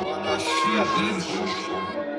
Anarquia dentro.